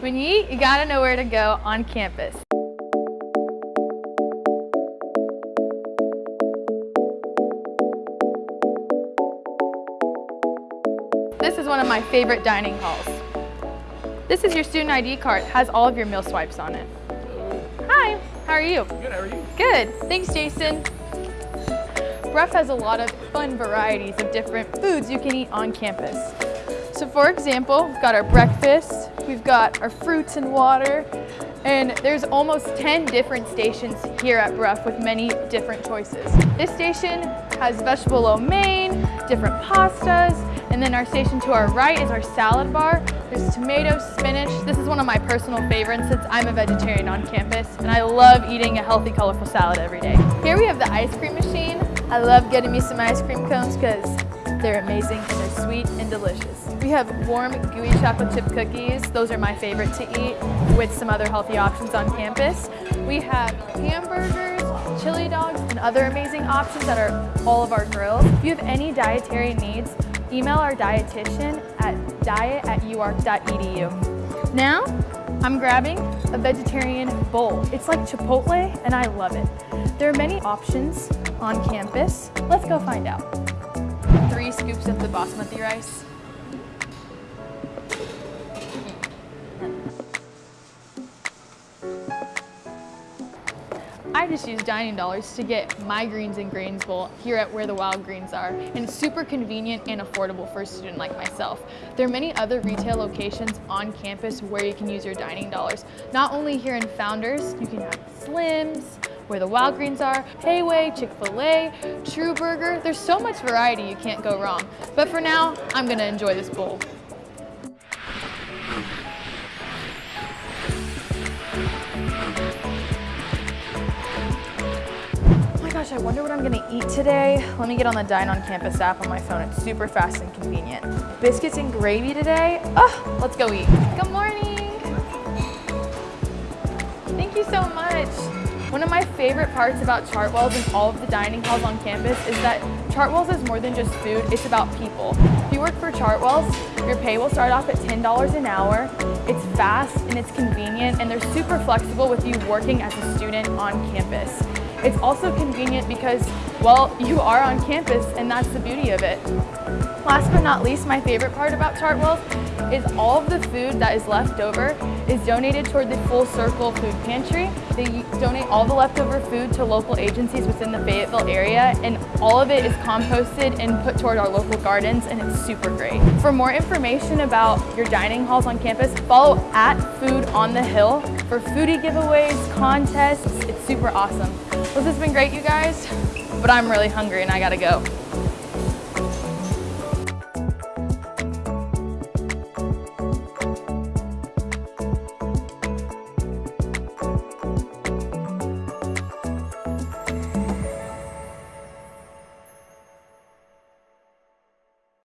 When you eat, you gotta know where to go on campus. This is one of my favorite dining halls. This is your student ID card. It has all of your meal swipes on it. Hi, how are you? Good, how are you? Good, thanks Jason. Brough has a lot of fun varieties of different foods you can eat on campus. So for example, we've got our breakfast, we've got our fruits and water, and there's almost 10 different stations here at Brough with many different choices. This station has vegetable lo mein, different pastas, and then our station to our right is our salad bar. There's tomato, spinach. This is one of my personal favorites since I'm a vegetarian on campus, and I love eating a healthy, colorful salad every day. Here we have the ice cream machine. I love getting me some ice cream cones because they're amazing and they're sweet and delicious. We have warm, gooey chocolate chip cookies. Those are my favorite to eat with some other healthy options on campus. We have hamburgers, chili dogs, and other amazing options that are all of our grills. If you have any dietary needs, email our dietitian at diet at uark.edu. Now, I'm grabbing a vegetarian bowl. It's like Chipotle and I love it. There are many options on campus. Let's go find out. Three scoops of the basmati rice. I just use dining dollars to get my greens and grains bowl here at Where the Wild Greens Are, and it's super convenient and affordable for a student like myself. There are many other retail locations on campus where you can use your dining dollars. Not only here in Founders, you can have Slim's, where the Wild Greens are, Hayway, Chick-fil-A, True Burger. There's so much variety you can't go wrong. But for now, I'm gonna enjoy this bowl. Oh my gosh, I wonder what I'm gonna eat today. Let me get on the Dine on Campus app on my phone. It's super fast and convenient. Biscuits and gravy today. Oh, let's go eat. Good morning. Thank you so much. One of my favorite parts about Chartwells and all of the dining halls on campus is that Chartwells is more than just food, it's about people. If you work for Chartwells, your pay will start off at $10 an hour. It's fast and it's convenient and they're super flexible with you working as a student on campus. It's also convenient because, well, you are on campus and that's the beauty of it. Last but not least, my favorite part about Chartwells is all of the food that is left over is donated toward the Full Circle Food Pantry. They donate all the leftover food to local agencies within the Fayetteville area and all of it is composted and put toward our local gardens and it's super great. For more information about your dining halls on campus, follow at Food on the Hill for foodie giveaways, contests. It's super awesome. This has been great, you guys, but I'm really hungry and I gotta go.